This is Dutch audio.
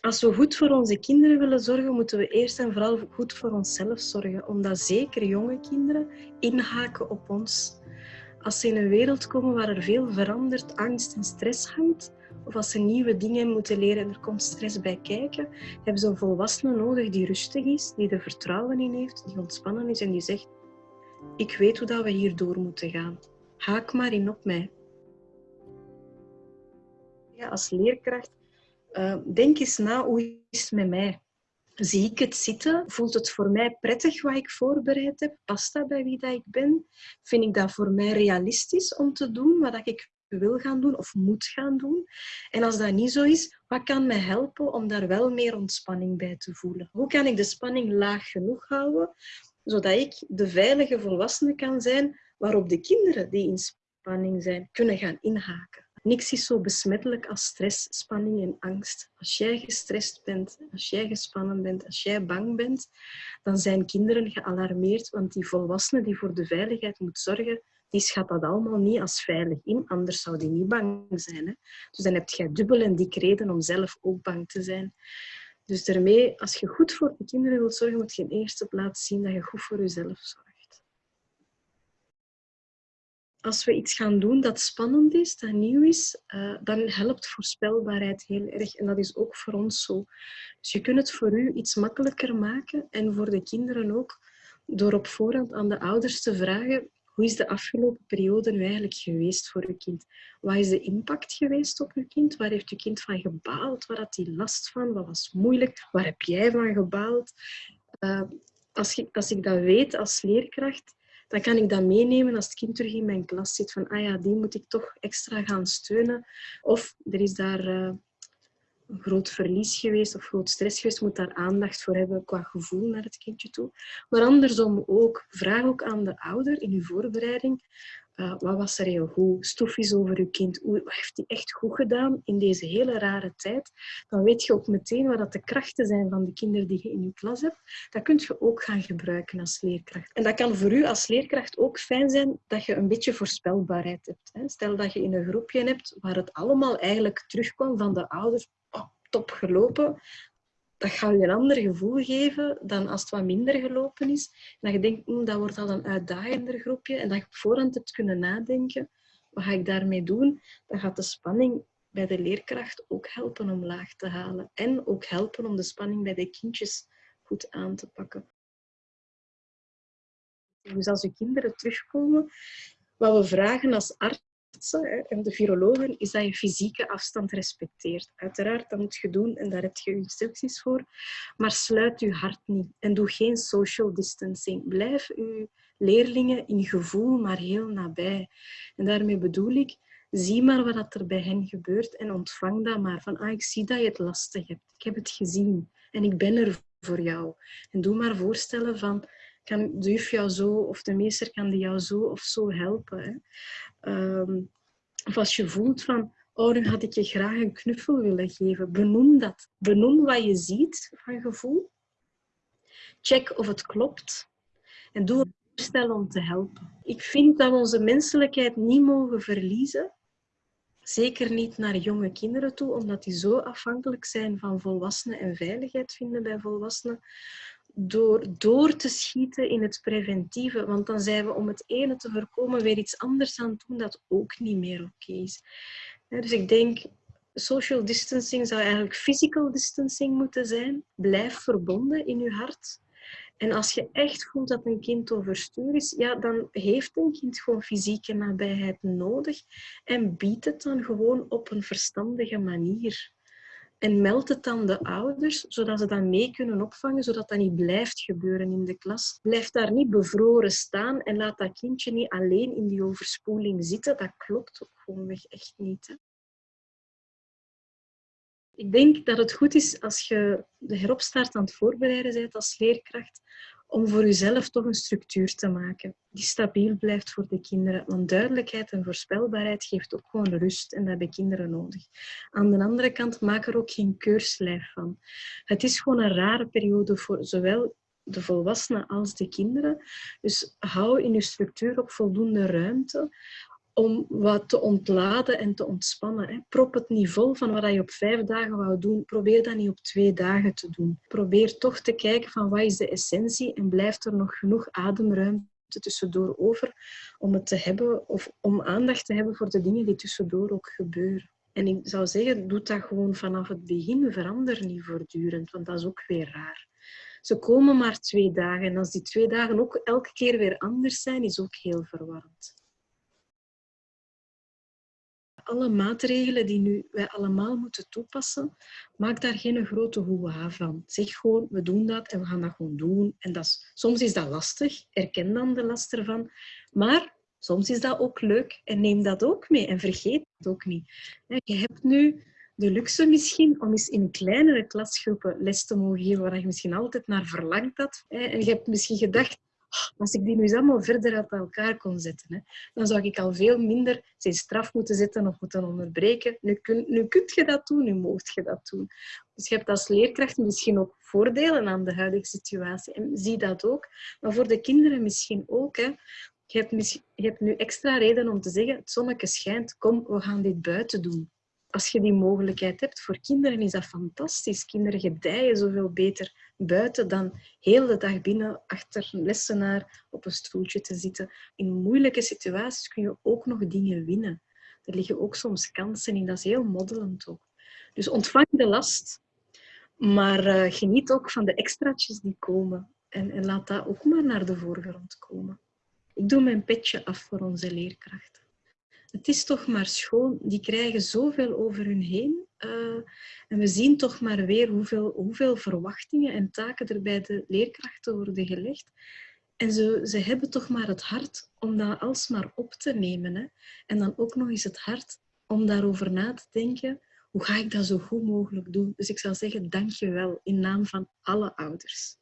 als we goed voor onze kinderen willen zorgen, moeten we eerst en vooral goed voor onszelf zorgen. Omdat zeker jonge kinderen inhaken op ons. Als ze in een wereld komen waar er veel verandert, angst en stress hangt, of als ze nieuwe dingen moeten leren en er komt stress bij kijken, hebben ze een volwassene nodig die rustig is, die er vertrouwen in heeft, die ontspannen is en die zegt: Ik weet hoe dat we hier door moeten gaan. Haak maar in op mij. Ja, als leerkracht, uh, denk eens na hoe is het met mij? Zie ik het zitten? Voelt het voor mij prettig wat ik voorbereid heb? Past dat bij wie dat ik ben? Vind ik dat voor mij realistisch om te doen wat ik wil gaan doen of moet gaan doen? En als dat niet zo is, wat kan mij helpen om daar wel meer ontspanning bij te voelen? Hoe kan ik de spanning laag genoeg houden, zodat ik de veilige volwassene kan zijn waarop de kinderen die in spanning zijn, kunnen gaan inhaken? Niks is zo besmettelijk als stress, spanning en angst. Als jij gestrest bent, als jij gespannen bent, als jij bang bent, dan zijn kinderen gealarmeerd, want die volwassene die voor de veiligheid moet zorgen, die schat dat allemaal niet als veilig in, anders zou die niet bang zijn. Hè? Dus dan heb je dubbel en dik reden om zelf ook bang te zijn. Dus daarmee, als je goed voor de kinderen wilt zorgen, moet je in eerste plaats zien dat je goed voor jezelf zorgt als we iets gaan doen dat spannend is, dat nieuw is, uh, dan helpt voorspelbaarheid heel erg. En dat is ook voor ons zo. Dus je kunt het voor u iets makkelijker maken en voor de kinderen ook, door op voorhand aan de ouders te vragen hoe is de afgelopen periode nu eigenlijk geweest voor uw kind? Wat is de impact geweest op uw kind? Waar heeft uw kind van gebaald? Waar had hij last van? Wat was moeilijk? Waar heb jij van gebaald? Uh, als, ik, als ik dat weet als leerkracht, dan kan ik dat meenemen als het kind terug in mijn klas zit. Van, ah ja, die moet ik toch extra gaan steunen. Of er is daar uh, een groot verlies geweest of groot stress geweest. Moet daar aandacht voor hebben qua gevoel naar het kindje toe. Maar andersom ook. Vraag ook aan de ouder in uw voorbereiding. Uh, wat was er heel goed? Stof is over uw kind. Wat heeft hij echt goed gedaan in deze hele rare tijd? Dan weet je ook meteen wat dat de krachten zijn van de kinderen die je in je klas hebt. Dat kun je ook gaan gebruiken als leerkracht. En dat kan voor u als leerkracht ook fijn zijn dat je een beetje voorspelbaarheid hebt. Stel dat je in een groepje hebt waar het allemaal eigenlijk terugkomt van de ouders. Oh, top gelopen dat gaat je een ander gevoel geven dan als het wat minder gelopen is. En dat je denkt, dat wordt al een uitdagender groepje. En dat je op voorhand hebt kunnen nadenken, wat ga ik daarmee doen? Dan gaat de spanning bij de leerkracht ook helpen om laag te halen. En ook helpen om de spanning bij de kindjes goed aan te pakken. Dus als je kinderen terugkomen, wat we vragen als arts en de virologen is dat je fysieke afstand respecteert. Uiteraard, dat moet je doen en daar heb je instructies voor. Maar sluit je hart niet en doe geen social distancing. Blijf je leerlingen in gevoel maar heel nabij. En daarmee bedoel ik, zie maar wat er bij hen gebeurt en ontvang dat maar. Van, ah, ik zie dat je het lastig hebt. Ik heb het gezien en ik ben er voor jou. En doe maar voorstellen van, kan de juf jou zo of de meester kan die jou zo of zo helpen. Hè? Um, of als je voelt van, oh, nu had ik je graag een knuffel willen geven. Benoem dat. Benoem wat je ziet van gevoel. Check of het klopt. En doe een voorstel om te helpen. Ik vind dat we onze menselijkheid niet mogen verliezen. Zeker niet naar jonge kinderen toe, omdat die zo afhankelijk zijn van volwassenen en veiligheid vinden bij volwassenen door door te schieten in het preventieve. Want dan zijn we om het ene te voorkomen weer iets anders aan het doen dat ook niet meer oké is. Dus ik denk, social distancing zou eigenlijk physical distancing moeten zijn. Blijf verbonden in je hart. En als je echt voelt dat een kind overstuur is, ja, dan heeft een kind gewoon fysieke nabijheid nodig. En biedt het dan gewoon op een verstandige manier. En meld het dan de ouders, zodat ze dat mee kunnen opvangen, zodat dat niet blijft gebeuren in de klas. Blijf daar niet bevroren staan en laat dat kindje niet alleen in die overspoeling zitten. Dat klopt ook gewoonweg echt niet. Ik denk dat het goed is als je de heropstart aan het voorbereiden bent als leerkracht, om voor jezelf toch een structuur te maken die stabiel blijft voor de kinderen. Want duidelijkheid en voorspelbaarheid geeft ook gewoon rust en dat hebben kinderen nodig. Aan de andere kant, maak er ook geen keurslijf van. Het is gewoon een rare periode voor zowel de volwassenen als de kinderen. Dus hou in je structuur ook voldoende ruimte om wat te ontladen en te ontspannen. Hè. Prop het vol van wat je op vijf dagen wou doen. Probeer dat niet op twee dagen te doen. Probeer toch te kijken van wat is de essentie en blijft er nog genoeg ademruimte tussendoor over om het te hebben of om aandacht te hebben voor de dingen die tussendoor ook gebeuren. En ik zou zeggen, doe dat gewoon vanaf het begin. Verander niet voortdurend, want dat is ook weer raar. Ze komen maar twee dagen. En als die twee dagen ook elke keer weer anders zijn, is ook heel verwarrend. Alle maatregelen die nu wij allemaal moeten toepassen, maak daar geen grote hoeha van. Zeg gewoon, we doen dat en we gaan dat gewoon doen. En dat soms is dat lastig, erken dan de last ervan. Maar soms is dat ook leuk en neem dat ook mee en vergeet het ook niet. Je hebt nu de luxe misschien om eens in kleinere klasgroepen les te mogen geven waar je misschien altijd naar verlangd had. En je hebt misschien gedacht, als ik die nu eens allemaal verder uit elkaar kon zetten, dan zou ik al veel minder zijn straf moeten zetten of moeten onderbreken. Nu kun, nu kunt je dat doen, nu moogt je dat doen. Dus je hebt als leerkracht misschien ook voordelen aan de huidige situatie. En zie dat ook. Maar voor de kinderen misschien ook. Hè. Je, hebt je hebt nu extra reden om te zeggen, het zonnetje schijnt, kom, we gaan dit buiten doen als je die mogelijkheid hebt, voor kinderen is dat fantastisch. Kinderen gedijen zoveel beter buiten dan heel de dag binnen achter een lessenaar op een stoeltje te zitten. In moeilijke situaties kun je ook nog dingen winnen. Er liggen ook soms kansen in, dat is heel moddelend ook. Dus ontvang de last, maar uh, geniet ook van de extraatjes die komen. En, en laat dat ook maar naar de voorgrond komen. Ik doe mijn petje af voor onze leerkrachten het is toch maar schoon, die krijgen zoveel over hun heen. Uh, en we zien toch maar weer hoeveel, hoeveel verwachtingen en taken er bij de leerkrachten worden gelegd. En ze, ze hebben toch maar het hart om dat alsmaar op te nemen. Hè? En dan ook nog eens het hart om daarover na te denken. Hoe ga ik dat zo goed mogelijk doen? Dus ik zou zeggen, dank je wel in naam van alle ouders.